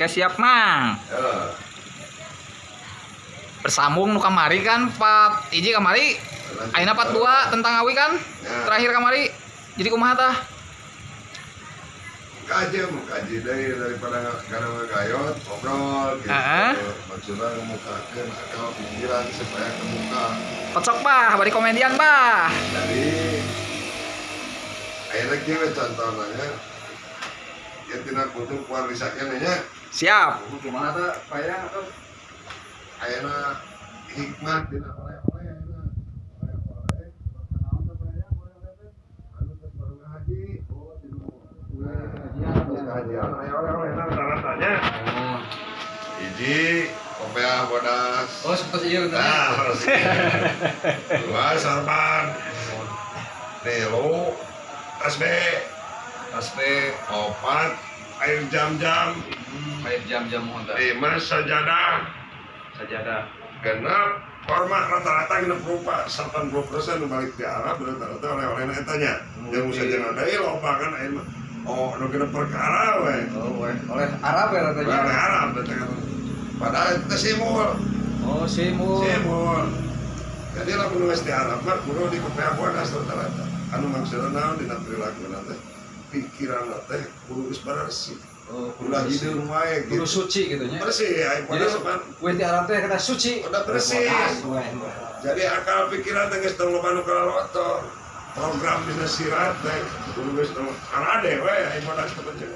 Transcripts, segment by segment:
Oke siap mang. Ya. Bersambung nu kamari kan Pak Iji kamari. Aina part 2 tentang awi kan. Ya. Terakhir kamari. Jadi kumaha tah? kaji kaji dari daripada karena ngegayot ngobrol gitu Ah. maksudnya ngemukakan akal pikiran supaya kemuka Kocok bah, bari komedian bah. jadi akhirnya kira contohnya ya tidak butuh kuat risakan nya Siap. Gimana tuh payah tuh? akhirnya hikmat? Anu. Oh. Nah, nah, rata-ratanya. Hiji, kopiah bodas. Oh, seperti iya. Nah, harus. Dua, sorban. Tilu, tasbe. Tasbe, opat, air jam-jam. Kayak jam-jam honda. Lima, sajadah. Sajadah. genap format rata-rata genap rupa 80 persen balik di Arab rata-rata oleh-oleh etanya yang bisa jangan ada loba kan mah oh nu genap perkara we Oh, weh. oleh Arab ya oleh katanya. Arab kan padahal itu simul Oh, simu. simul jadi lah geus di Arab mah kudu di kopea bodas rata-rata anu maksudna naon dina perilaku teh pikiran teh kudu geus bersih Oh, kudu hideung wae Kudu gitu. Suci gitu nya. bersih ayo Jadi, bodas kan weh di Arab teh kata suci. udah bersih. Jadi akal pikiran teh geus teu loba nu kalolotor program dina sirat teh kudu geus arade we aya bodas teh penting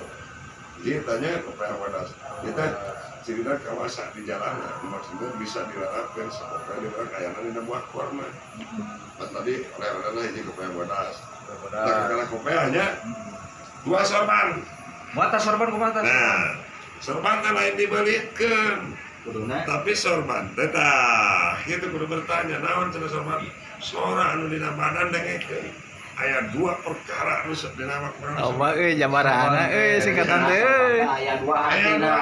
jadi tanya kepada bodas kita cerita kawasa di jalanan maksudnya bisa dilarapkan semoga di orang kayana dina buah korma. Pas tadi oleh-olehna hiji kepada bodas nah kalau kopeanya dua sorban. Mata sorban kumaha tah? nah sorban teh lain dibelikeun Kuduna. tapi sorban tetah itu kudu bertanya naon cenah sorban? Sora anu dina badan dengekeun. Aya dua perkara anu dina makna Oh mah euy jabarana euy singkatan teh euy. Aya dua aya artina.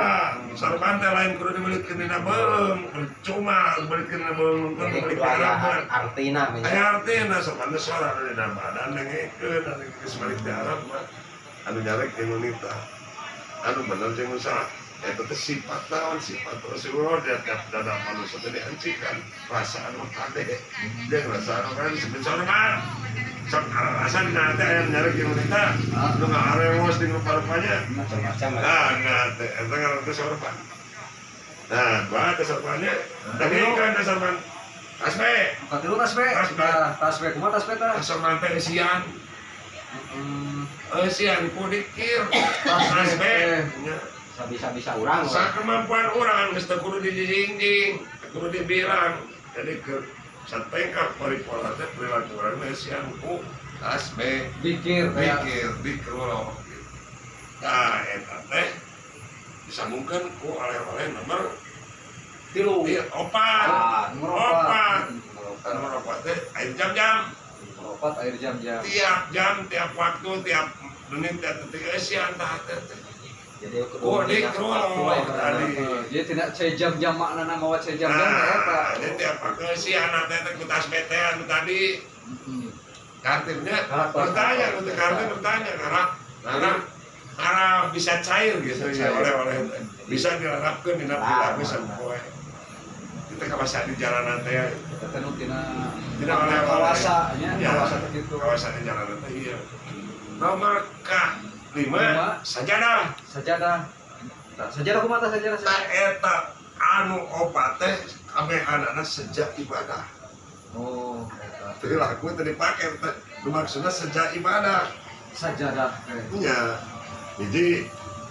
dua. Sorban teh lain kudu dibelikeun dina beung. Cuma dibelikeun dina beung Jadi kudu dibelikeun artina aya artina sorban teh sora anu dina badan dengekeun anu geus balik di Arab mah anu nyarek jeung wanita. Anu bener jeung usaha itu teh sifat naon sifat Rasulullah dia tiap dada manusia teh diancikan rasa anu kade dia ngerasa anu kan disebut sorban. Sok rasa di nanti ayam nyarek jeung wanita. Lu nggak aremos di rupa-rupanya nah nah teh eta ngaran teh sorban. Nah gua teh sorbannya. Tapi kan teh sorban. Asbe Katilu tas be. Tas be. Nah, tas be kumaha tas be tah? sorban teh isian Hmm. isian ku dikir Tas asbe be. nya Bisa-bisa urang. Sa kemampuan orang geus teu kudu dijingjing, teu kudu dibirang. Jadi ke satengkap paripurna teh perilaku urang teh sian ku tasbe Dikir kayak pikir dikelola. Nah, eta teh disambungkan ku oleh-oleh nomor tilu. iya, opat. Ah, opat. Nomor opat. Teh air jam-jam. Opat air jam-jam. Tiap jam, tiap waktu, tiap menit, tiap detik eh, sian tah teh. teh. Jadi Oh, tadi. Dia tidak saya jam-jam makna nama wa saya jam-jam ya. Nah, ini tiap pakai si anak teh kutas bete anu tadi Karakter. bertanya untuk kartip bertanya karena karena karena bisa cair gitu ya cair. oleh-oleh bisa diharapkan di perilaku sampoe kita kawasan di jalanan teh Eta teh tina tidak oleh-oleh kawasa nya Ya, kawasa teh gitu. kawasan di jalanan teh iya nomor K lima sajadah Sajadah. Tah, sajadah kumaha tah sajadah? tak eta anu opat teh kabeh anak sejak ibadah Oh, eta. perilaku tadi pakai teh maksudnya sejak ibadah Sajadah. teh. nya jadi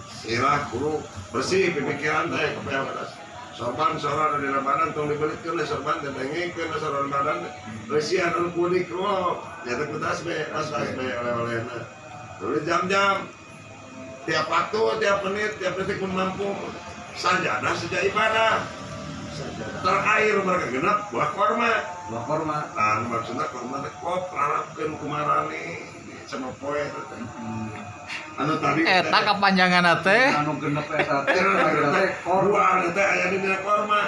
sirah kudu bersih pemikiran teh kepada sorban sorban di badan tong dibelikeun le sorban le sorban badan bersih anu kudik lo nyata ku tasbe tas tasbe oleh-olehna dulu jam-jam. Tiap waktu tiap menit tiap detik pun mampu. Sajadah sejak ibadah. Terakhir mereka genap buah korma. Buah korma. Nah, maksudnya korma kok larapkeun kumarani sama poe. Hmm. anu tadi Eta kapanjangan teh. Anu genep eta teh. Akhirna teh korma. dua teh aya di dina korma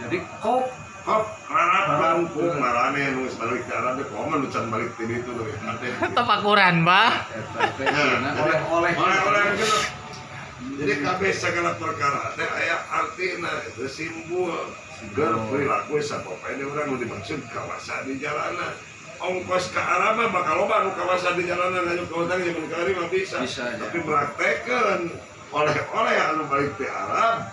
Jadi kop. Kok larapkeun kumarani nu geus balik Arab teh komo nu can balik ti ditu leuwih ate. Tepakuran bah. eta teh akhirna oleh-oleh. oleh-oleh gitu jadi kabeh segala perkara teh aya artina itu simbol. Ger perilaku sapopoe ini orang nu dimaksud kawasa di jalanan ongkos ke arah mah bakal loba nu kawasa di jalanan ke hutang zaman kari mah bisa, Bisa, ya. tapi praktekeun oleh-oleh anu balik ti Arab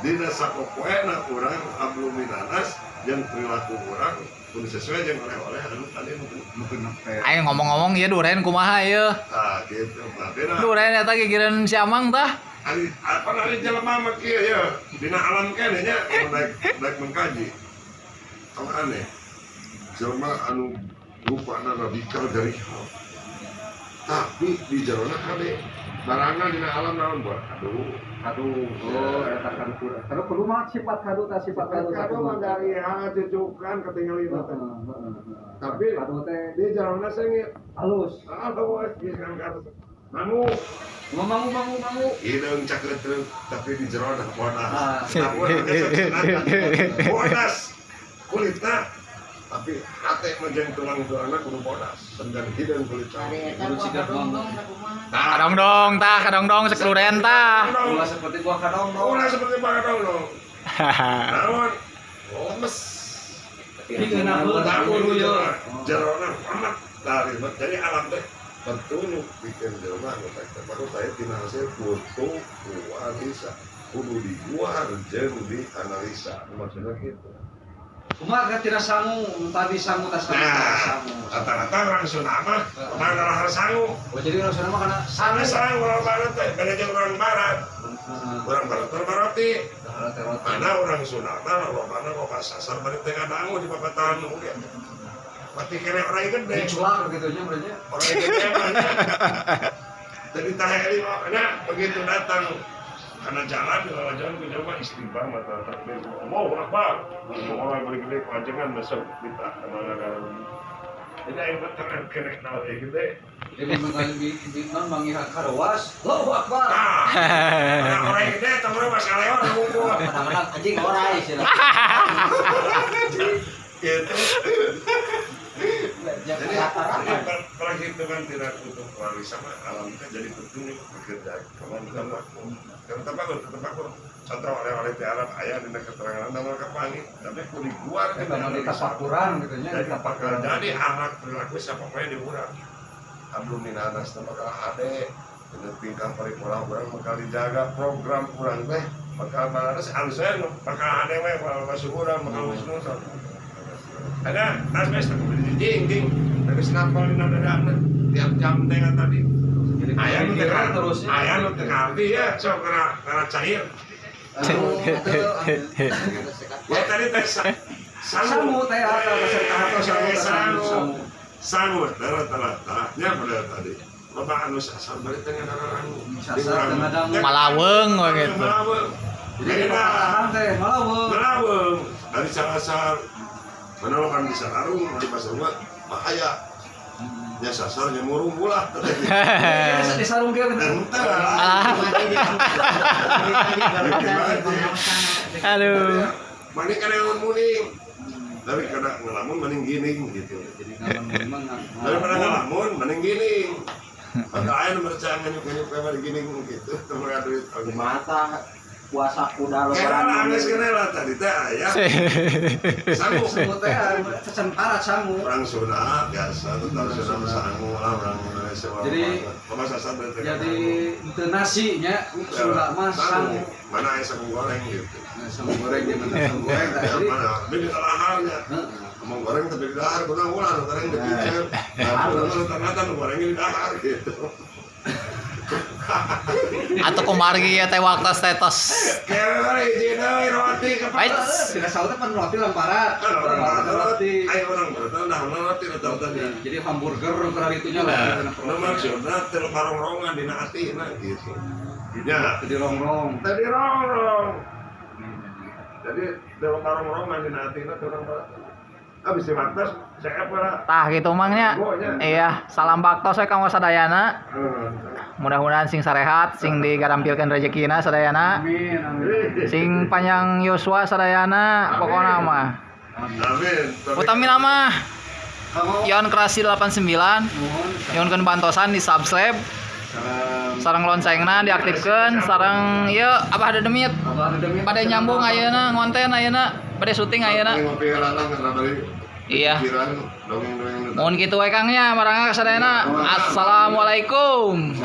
dina sapopoena urang ablu minanas jeung perilaku urang kudu sesuai jeung oleh-oleh anu tadi Mungkin sampai Ayo ngomong-ngomong ya duren kumaha ya. Nah, gitu. Nah, Duren eta gigireun si Amang tah. ari apa nari jelema mah kieu ya. Dina alam kene nya daek mengkaji. Tong aneh. Jelema anu rupana radikal dari hal. Tapi di jarona kade. Barangan dina alam naon buat aduh kadu oh eta kadu kadu kudu mah sifat kadu ta sifat kadu kado mah dari hal cucukan ketinggalan itu. Tapi kadu teh di jarona sengit halus. Ah bawa geus kan kado. Mangu. Mau mangu mangu Hidung cakretruk tapi di ada bodas. Ah. Bodas. Kulitnya tapi hati menjadi tulang tulangnya kudu bodas. Sedang hidung kulit cari. kudu sigat mangu Kadong dong tah, kadong dong sek duren tah. ulah seperti gua kadong dong. Ulah seperti Pak Dong dong. Namun lemes. Namun kudu di yo jero jero amat dari jadi alam teh petunjuk bikin jelma nu teh baru saya tina hasil foto analisa. Kudu dibuat jeung dianalisa maksudnya gitu Cuma tidak sangu, tadi sangu tas sangu, Nah, sangu. rata-rata orang Sunda mah mana lahar sangu. Oh jadi orang sana mah karena Sana sangu orang barat teh, beda jeung orang barat. Orang barat teh baroti. Mana orang mah lo mana kok pas sasar balik tengah dangu di papatan ya. Pati kene orang gede. Diculak gitu nya berarti. Orang gede mah. Jadi taheli makanya begitu datang karena jalan bawah jalan kita mah istighfar mata takbir. Mau apa orang beri gede panjangan besok kita ke mana dalam jadi ayo terang kena kenal kayak gitu Jadi mengal di di non mangihat karawas. Allahu Akbar. nah orang gede temen masih lewat ngumpul Kadang-kadang anjing orai sih. Lah. gitu jadi apa. per- perhitungan tidak untuk wali sama alam kita jadi petunjuk bekerja kawan kita karena tempat tempat contoh oleh-oleh tiara ayah di keterangan nama kepangi tapi kudu dikeluar Kita mau di tapakuran gitu di jadi tapakuran. jadi anak perilaku siapa pun diurang abdul minanas tempat kalau ade dengan tingkah paripurna orang bakal dijaga program kurang teh bakal halus saya bakal ade we bakal masuk urang bakal wisnu ada asmes tak beli jing senapal di nada dana tiap jam dengan tadi. Jadi ayah pikiran ngarti terusnya. ayah teu ngarti ya sok karena karena cair. Ya tadi teh sa- Sangu teh atau sangu teh sangu. sangu. sangut darah telatahnya pada tadi. Anu sasar balik tengah rangu Sasar tengah dangu. Malaweng we gitu. malaweng. Jadi weu. malaweng. Dari sasar mana lo kan bisa larung di pasar gua bahaya ya sasarnya murung pula Biasa disarung dia gitu. Entar. Ah. Aduh. Mani kan yang muning tapi kadang ngelamun mending gining gitu daripada ngelamun mending gining maka ayah nomor percaya nganyuk nganyuk kayak gining gitu temen duit Di mata puasa kuda lah lebaran. angges kena lah tadi teh ayah sangu Sangu teh sesentara sangu. orang Sunda biasa tetap Sunda sangu lah orang Indonesia Jadi- Jadi itu nasinya Sunda mah sangu. mana ayah sangu goreng gitu Sangu goreng di mana sangu goreng ya Jadi mana beda laharnya. Ngomong goreng tapi di dahar, kuna ulah goreng di picer. Nah, ternyata goreng di dahar gitu. Atau kumargi ya teh waktu status. Roti Baik. Tidak salah teh pan roti lamparan. Kan orang roti. ayo orang barat, nah roti atau tadi. Jadi hamburger karena itunya lah. Nah, nu maksudna teu barong-rongan dina atina gitu. Ya, Jadi rongrong. tadi rongrong. Jadi teu barong-rongan dina atina teu orang barat. Abis di waktu saya apa Tah gitu mangnya. Iya, salam bakto saya kamu sadayana mudah-mudahan sing sarehat sing digarampilkan rezekina sadayana. Sing panjang Yosua sadayana pokok nama, utami nama. Yon Kerasi 89 Yon kan bantosan di subscribe. Sarang loncengnya diaktifkan sarang ya apa ada demit. Pada nyambung ayana ngonten ayana pada syuting ayana iya. Mohon gitu wae kang ya. Assalamualaikum.